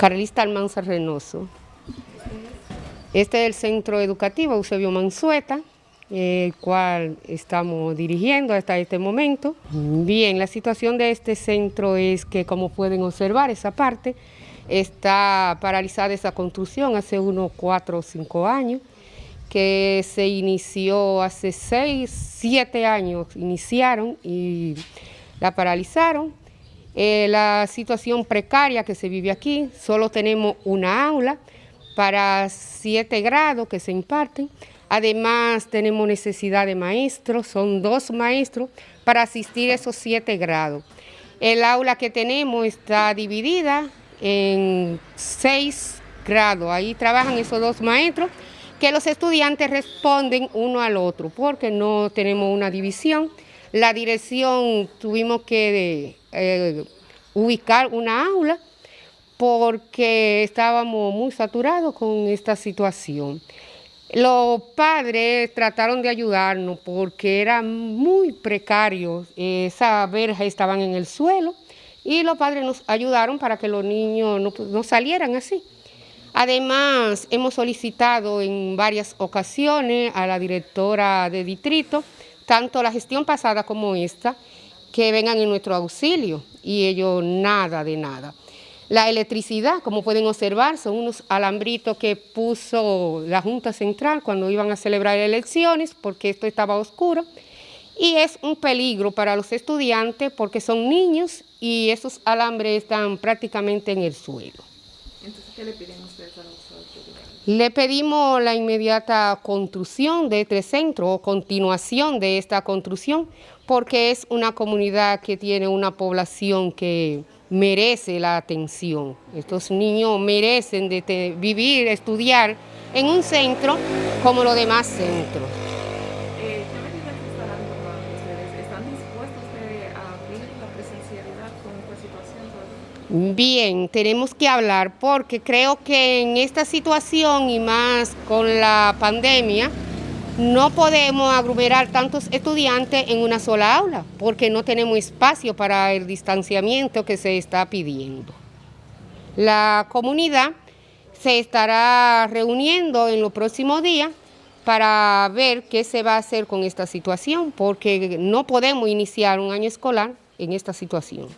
Carlista Almanza Reynoso. Este es el centro educativo Eusebio Mansueta, el cual estamos dirigiendo hasta este momento. Bien, la situación de este centro es que, como pueden observar, esa parte está paralizada esa construcción hace unos cuatro o cinco años, que se inició hace seis, siete años, iniciaron y la paralizaron eh, la situación precaria que se vive aquí, solo tenemos una aula para siete grados que se imparten, además tenemos necesidad de maestros, son dos maestros para asistir a esos siete grados. El aula que tenemos está dividida en seis grados, ahí trabajan esos dos maestros, que los estudiantes responden uno al otro, porque no tenemos una división. La dirección tuvimos que eh, ubicar una aula porque estábamos muy saturados con esta situación. Los padres trataron de ayudarnos porque era muy precario, esas verjas estaban en el suelo y los padres nos ayudaron para que los niños no, no salieran así. Además, hemos solicitado en varias ocasiones a la directora de distrito, tanto la gestión pasada como esta, que vengan en nuestro auxilio y ellos nada de nada. La electricidad, como pueden observar, son unos alambritos que puso la Junta Central cuando iban a celebrar elecciones porque esto estaba oscuro y es un peligro para los estudiantes porque son niños y esos alambres están prácticamente en el suelo. Entonces, ¿qué le piden ustedes a los Le pedimos la inmediata construcción de este centro o continuación de esta construcción porque es una comunidad que tiene una población que merece la atención. Estos niños merecen de vivir, estudiar en un centro como los demás centros. Bien, tenemos que hablar porque creo que en esta situación y más con la pandemia, no podemos aglomerar tantos estudiantes en una sola aula porque no tenemos espacio para el distanciamiento que se está pidiendo. La comunidad se estará reuniendo en los próximos días para ver qué se va a hacer con esta situación porque no podemos iniciar un año escolar en esta situación.